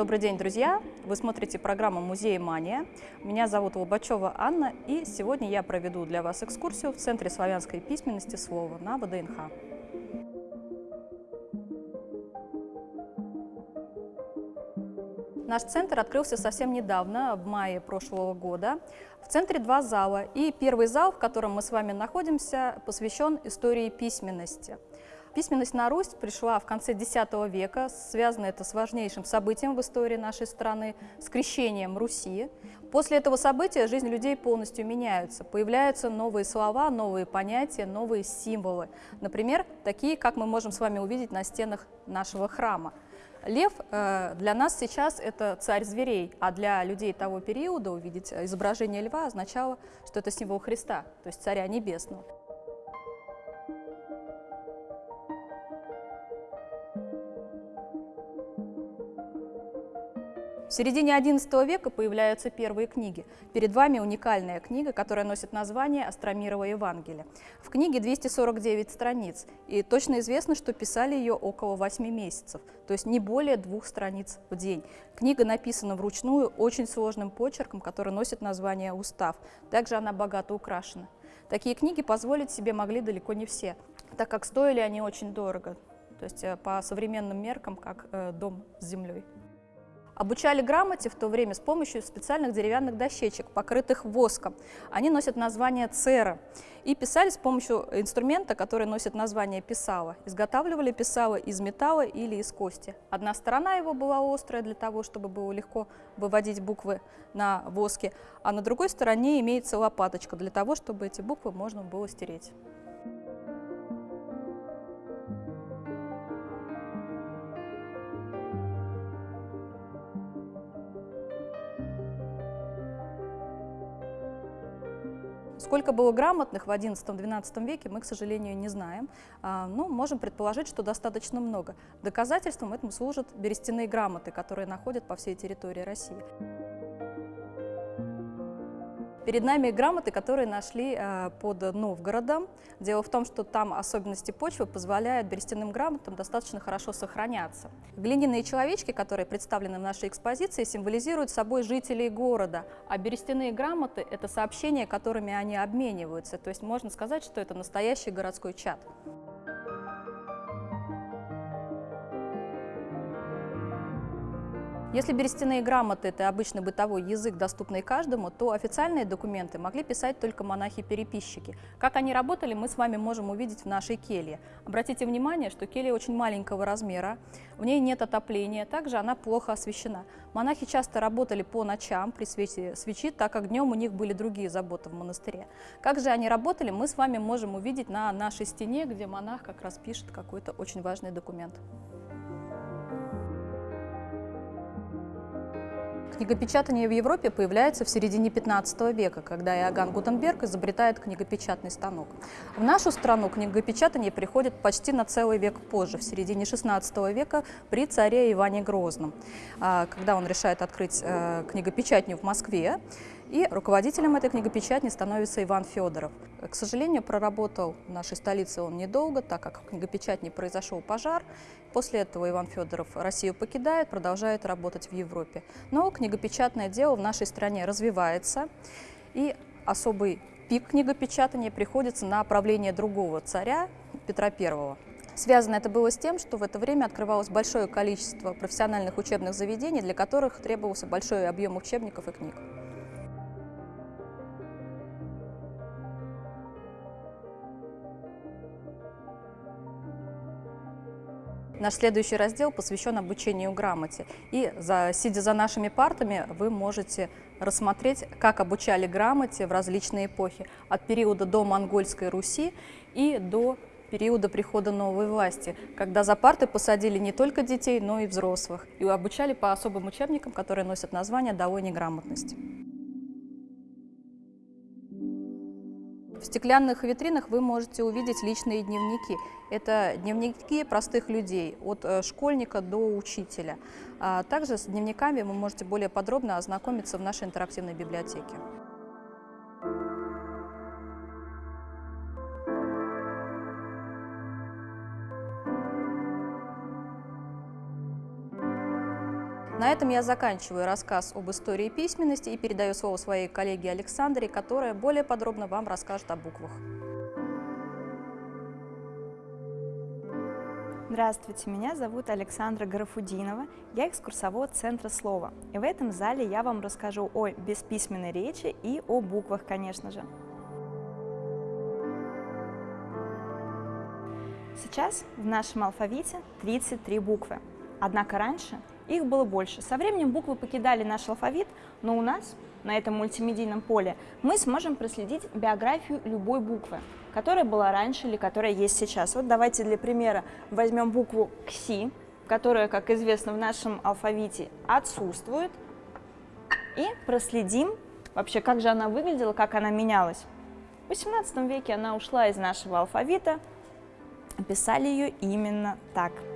Добрый день, друзья! Вы смотрите программу «Музей Мания». Меня зовут Лобачева Анна, и сегодня я проведу для вас экскурсию в Центре славянской письменности слова на ВДНХ. Наш центр открылся совсем недавно, в мае прошлого года. В центре два зала, и первый зал, в котором мы с вами находимся, посвящен истории письменности – Письменность на Русь пришла в конце X века, связано это с важнейшим событием в истории нашей страны, с крещением Руси. После этого события жизнь людей полностью меняется, появляются новые слова, новые понятия, новые символы. Например, такие, как мы можем с вами увидеть на стенах нашего храма. Лев э, для нас сейчас это царь зверей, а для людей того периода увидеть изображение льва означало, что это символ Христа, то есть царя небесного. В середине XI века появляются первые книги. Перед вами уникальная книга, которая носит название «Астромирово Евангелие». В книге 249 страниц, и точно известно, что писали ее около 8 месяцев, то есть не более двух страниц в день. Книга написана вручную очень сложным почерком, который носит название «Устав». Также она богато украшена. Такие книги позволить себе могли далеко не все, так как стоили они очень дорого, то есть э, по современным меркам, как э, дом с землей. Обучали грамоте в то время с помощью специальных деревянных дощечек, покрытых воском. Они носят название цера. И писали с помощью инструмента, который носит название писала. Изготавливали писало из металла или из кости. Одна сторона его была острая для того, чтобы было легко выводить буквы на воске, а на другой стороне имеется лопаточка для того, чтобы эти буквы можно было стереть. Сколько было грамотных в XI-XII веке, мы, к сожалению, не знаем, а, но можем предположить, что достаточно много. Доказательством этому служат берестяные грамоты, которые находят по всей территории России. Перед нами грамоты, которые нашли э, под Новгородом. Дело в том, что там особенности почвы позволяют берестяным грамотам достаточно хорошо сохраняться. Глиняные человечки, которые представлены в нашей экспозиции, символизируют собой жителей города, а берестяные грамоты – это сообщения, которыми они обмениваются. То есть можно сказать, что это настоящий городской чат. Если берестяные грамоты – это обычный бытовой язык, доступный каждому, то официальные документы могли писать только монахи-переписчики. Как они работали, мы с вами можем увидеть в нашей келье. Обратите внимание, что келья очень маленького размера, в ней нет отопления, также она плохо освещена. Монахи часто работали по ночам при свете свечи, так как днем у них были другие заботы в монастыре. Как же они работали, мы с вами можем увидеть на нашей стене, где монах как раз пишет какой-то очень важный документ. Книгопечатание в Европе появляется в середине 15 века, когда Иоганн Гутенберг изобретает книгопечатный станок. В нашу страну книгопечатание приходит почти на целый век позже, в середине 16 века при царе Иване Грозном, а, когда он решает открыть э, книгопечатню в Москве. И руководителем этой книгопечатни становится Иван Федоров. К сожалению, проработал в нашей столице он недолго, так как в книгопечатне произошел пожар. После этого Иван Федоров Россию покидает, продолжает работать в Европе. Но книгопечатное дело в нашей стране развивается, и особый пик книгопечатания приходится на правление другого царя, Петра I. Связано это было с тем, что в это время открывалось большое количество профессиональных учебных заведений, для которых требовался большой объем учебников и книг. Наш следующий раздел посвящен обучению грамоте. И за, сидя за нашими партами, вы можете рассмотреть, как обучали грамоте в различные эпохи, от периода до Монгольской Руси и до периода прихода новой власти, когда за парты посадили не только детей, но и взрослых, и обучали по особым учебникам, которые носят название «Долой неграмотности». Стеклянных витринах вы можете увидеть личные дневники. Это дневники простых людей, от э, школьника до учителя. А также с дневниками вы можете более подробно ознакомиться в нашей интерактивной библиотеке. На этом я заканчиваю рассказ об истории письменности и передаю слово своей коллеге Александре, которая более подробно вам расскажет о буквах. Здравствуйте, меня зовут Александра Гарафудинова, я экскурсовод Центра Слова. И в этом зале я вам расскажу о бесписьменной речи и о буквах, конечно же. Сейчас в нашем алфавите 33 буквы, однако раньше их было больше. Со временем буквы покидали наш алфавит, но у нас на этом мультимедийном поле мы сможем проследить биографию любой буквы, которая была раньше или которая есть сейчас. Вот давайте для примера возьмем букву КСИ, которая, как известно, в нашем алфавите отсутствует, и проследим вообще, как же она выглядела, как она менялась. В XVIII веке она ушла из нашего алфавита, писали ее именно так –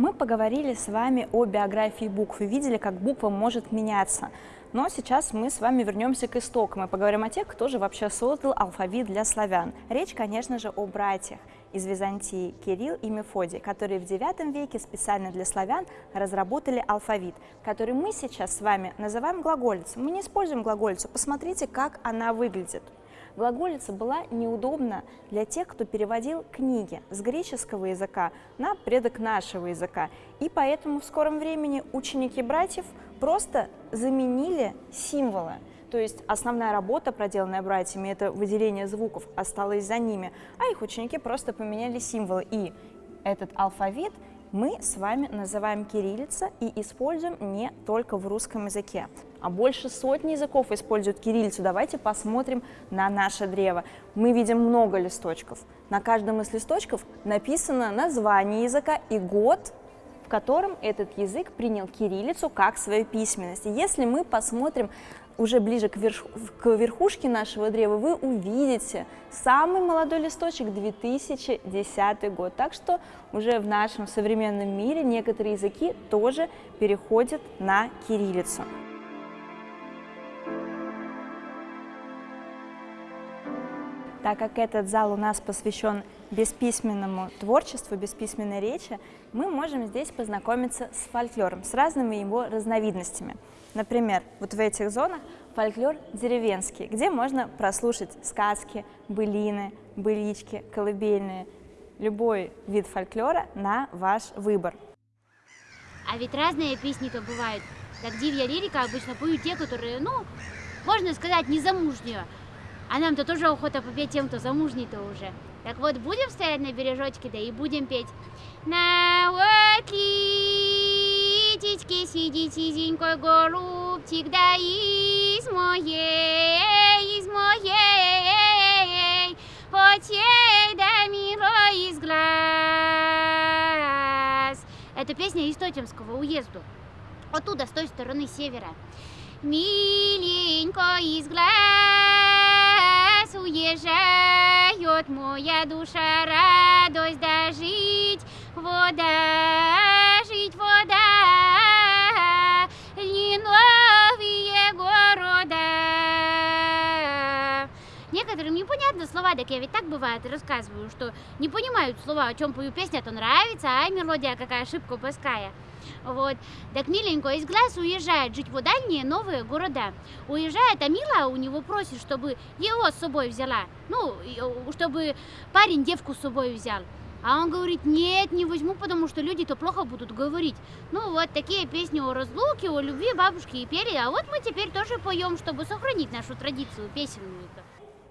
Мы поговорили с вами о биографии букв и видели, как буква может меняться. Но сейчас мы с вами вернемся к истокам и поговорим о тех, кто же вообще создал алфавит для славян. Речь, конечно же, о братьях из Византии Кирилл и Мефодий, которые в IX веке специально для славян разработали алфавит, который мы сейчас с вами называем глаголицей. Мы не используем глаголицу, посмотрите, как она выглядит. Глаголица была неудобна для тех, кто переводил книги с греческого языка на предок нашего языка. И поэтому в скором времени ученики братьев просто заменили символы. То есть основная работа, проделанная братьями, это выделение звуков, осталась за ними, а их ученики просто поменяли символы. И этот алфавит мы с вами называем кириллица и используем не только в русском языке а больше сотни языков используют кириллицу. Давайте посмотрим на наше древо. Мы видим много листочков. На каждом из листочков написано название языка и год, в котором этот язык принял кириллицу как свою письменность. Если мы посмотрим уже ближе к, верх, к верхушке нашего древа, вы увидите самый молодой листочек 2010 год. Так что уже в нашем современном мире некоторые языки тоже переходят на кириллицу. Так как этот зал у нас посвящен бесписьменному творчеству, бесписьменной речи, мы можем здесь познакомиться с фольклором, с разными его разновидностями. Например, вот в этих зонах фольклор деревенский, где можно прослушать сказки, былины, былички, колыбельные, любой вид фольклора на ваш выбор. А ведь разные песни-то бывают. Так дивья лирика обычно поют те, которые, ну, можно сказать, незамужние. А нам-то тоже охота попеть тем, кто замужний-то уже. Так вот, будем стоять на бережочке, да и будем петь. На вот литичке сидит сизенькой голубчик, да из моей, из моей, очей да мило из глаз. Это песня из Тотемского уезду. Оттуда, с той стороны севера. Миленько из глаз уезжает моя душа, радость дожить, вода, Некоторым непонятны слова, так я ведь так бывает рассказываю, что не понимают слова, о чем пою песня, то нравится, а мелодия какая ошибка упуская. Вот. Так миленько из глаз уезжает жить в дальние новые города. Уезжает, а Мила у него просит, чтобы его с собой взяла. Ну, чтобы парень девку с собой взял. А он говорит, нет, не возьму, потому что люди-то плохо будут говорить. Ну вот такие песни о разлуке, о любви бабушки и пели, а вот мы теперь тоже поем, чтобы сохранить нашу традицию песенную.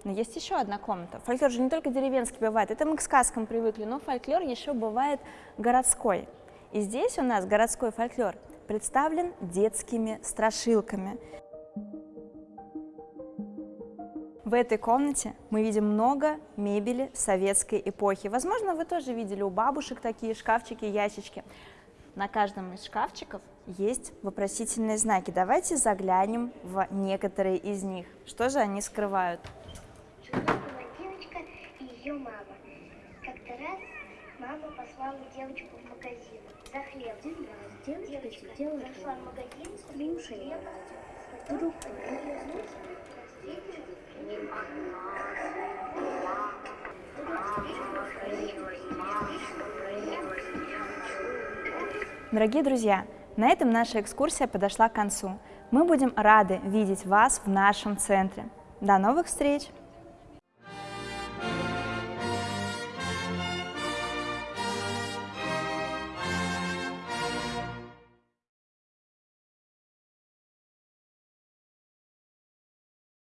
Но есть еще одна комната. Фольклор же не только деревенский бывает, это мы к сказкам привыкли, но фольклор еще бывает городской. И здесь у нас городской фольклор представлен детскими страшилками. В этой комнате мы видим много мебели советской эпохи. Возможно, вы тоже видели у бабушек такие шкафчики, ящички. На каждом из шкафчиков есть вопросительные знаки. Давайте заглянем в некоторые из них. Что же они скрывают? Жила была девочка и ее мама. Как-то раз мама послала девочку в магазин за хлебом. Девочка, сидела зашла в магазин, слушала хлеба, Дорогие друзья, на этом наша экскурсия подошла к концу. Мы будем рады видеть вас в нашем центре. До новых встреч!